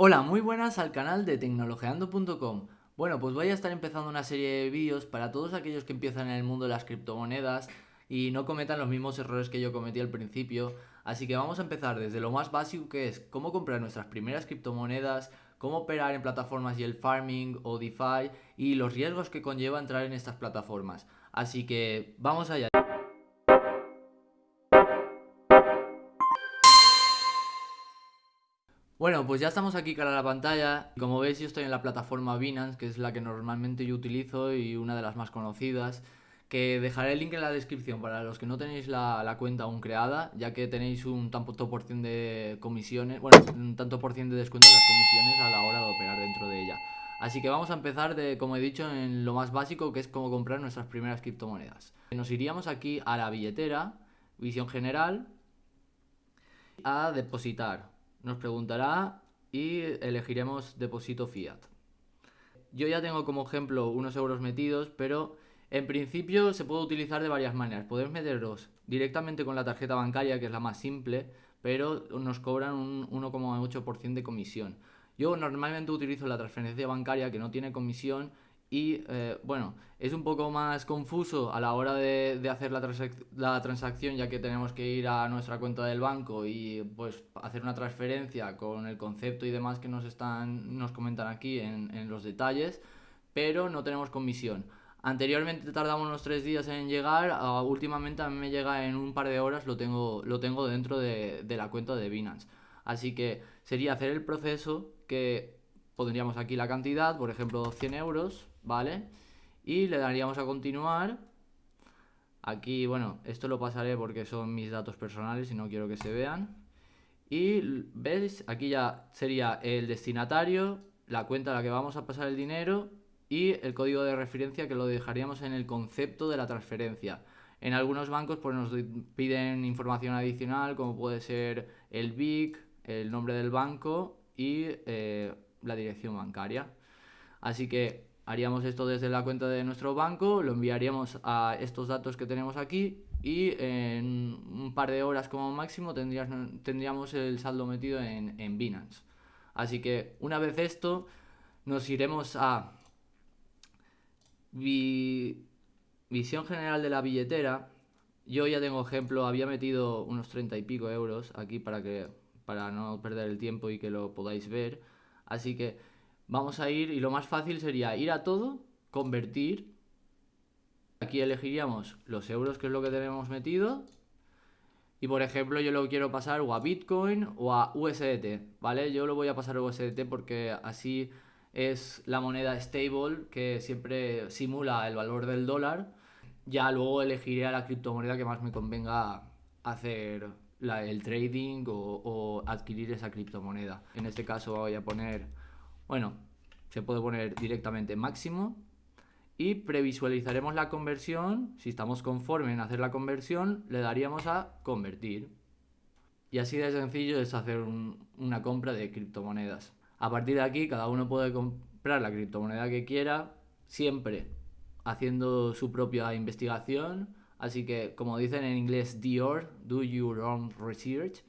Hola, muy buenas al canal de tecnologeando.com. Bueno, pues voy a estar empezando una serie de vídeos para todos aquellos que empiezan en el mundo de las criptomonedas y no cometan los mismos errores que yo cometí al principio. Así que vamos a empezar desde lo más básico que es cómo comprar nuestras primeras criptomonedas, cómo operar en plataformas y el farming o DeFi y los riesgos que conlleva entrar en estas plataformas. Así que vamos allá. Bueno, pues ya estamos aquí cara a la pantalla. Como veis yo estoy en la plataforma Binance, que es la que normalmente yo utilizo y una de las más conocidas. Que dejaré el link en la descripción para los que no tenéis la, cuenta aún creada, ya que tenéis un tanto por ciento de comisiones, bueno, un tanto por ciento de descuento en las comisiones a la hora de operar dentro de ella. Así que vamos a empezar de, como he dicho, en lo más básico, que es cómo comprar nuestras primeras criptomonedas. Nos iríamos aquí a la billetera, visión general, a depositar nos preguntará y elegiremos depósito fiat. Yo ya tengo como ejemplo unos euros metidos, pero en principio se puede utilizar de varias maneras. Podéis meterlos directamente con la tarjeta bancaria, que es la más simple, pero nos cobran un 1,8% de comisión. Yo normalmente utilizo la transferencia bancaria que no tiene comisión y eh, bueno, es un poco más confuso a la hora de, hacer la, la, transacción ya que tenemos que ir a nuestra cuenta del banco y pues hacer una transferencia con el concepto y demás que nos están nos comentan aquí en, los detalles, pero no tenemos comisión. Anteriormente tardamos unos tres días en llegar, ah, últimamente a mí me llega en un par de horas, lo tengo, lo tengo dentro de, de la cuenta de Binance. Así que sería hacer el proceso que pondríamos aquí la cantidad, por ejemplo 100 euros, ¿vale? Y le daríamos a continuar. Aquí, bueno, esto lo pasaré porque son mis datos personales y no quiero que se vean. Y veis, aquí ya sería el destinatario, la cuenta a la que vamos a pasar el dinero y el código de referencia que lo dejaríamos en el concepto de la transferencia. En algunos bancos pues nos piden información adicional como puede ser el BIC, el nombre del banco y eh, la dirección bancaria. Así que haríamos esto desde la cuenta de nuestro banco, lo enviaríamos a estos datos que tenemos aquí y en un par de horas como máximo tendríamos el saldo metido en, en Binance. Así que una vez esto, nos iremos a visión general de la billetera. Yo ya tengo ejemplo, había metido unos 30 y pico euros aquí para, que, para no perder el tiempo y que lo podáis ver. Así que Vamos a ir y lo más fácil sería ir a todo, convertir. Aquí elegiríamos los euros, que es lo que tenemos metido. Y por ejemplo, yo lo quiero pasar o a Bitcoin o a USDT, ¿vale? Yo lo voy a pasar a USDT porque así es la moneda stable que siempre simula el valor del dólar. Ya luego elegiré a la criptomoneda que más me convenga hacer el trading o, o adquirir esa criptomoneda. En este caso voy a poner bueno, se puede poner directamente máximo y previsualizaremos la conversión. Si estamos conformes en hacer la conversión, le daríamos a convertir. Y así de sencillo es hacer una compra de criptomonedas. A partir de aquí, cada uno puede comprar la criptomoneda que quiera, siempre haciendo su propia investigación. Así que, como dicen en inglés, Dior, do your own research.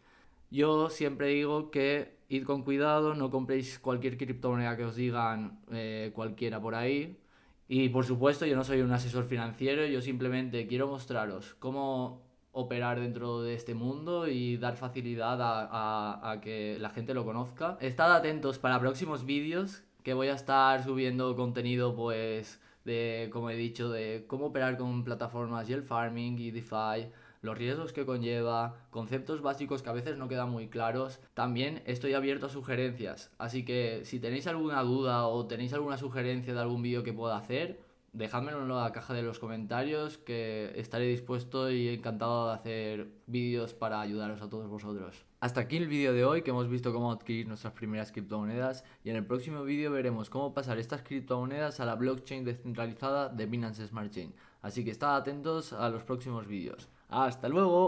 Yo siempre digo que id con cuidado, no compréis cualquier criptomoneda que os digan eh, cualquiera por ahí. Y por supuesto, yo no soy un asesor financiero, yo simplemente quiero mostraros cómo operar dentro de este mundo y dar facilidad a, a que la gente lo conozca. Estad atentos para próximos vídeos que voy a estar subiendo contenido pues de, como he dicho, de cómo operar con plataformas y el farming y DeFi los riesgos que conlleva, conceptos básicos que a veces no quedan muy claros. También estoy abierto a sugerencias, así que si tenéis alguna duda o tenéis alguna sugerencia de algún vídeo que pueda hacer, dejádmelo en la caja de los comentarios que estaré dispuesto y encantado de hacer vídeos para ayudaros a todos vosotros. Hasta aquí el vídeo de hoy que hemos visto cómo adquirir nuestras primeras criptomonedas y en el próximo vídeo veremos cómo pasar estas criptomonedas a la blockchain descentralizada de Binance Smart Chain. Así que estad atentos a los próximos vídeos. ¡Hasta luego!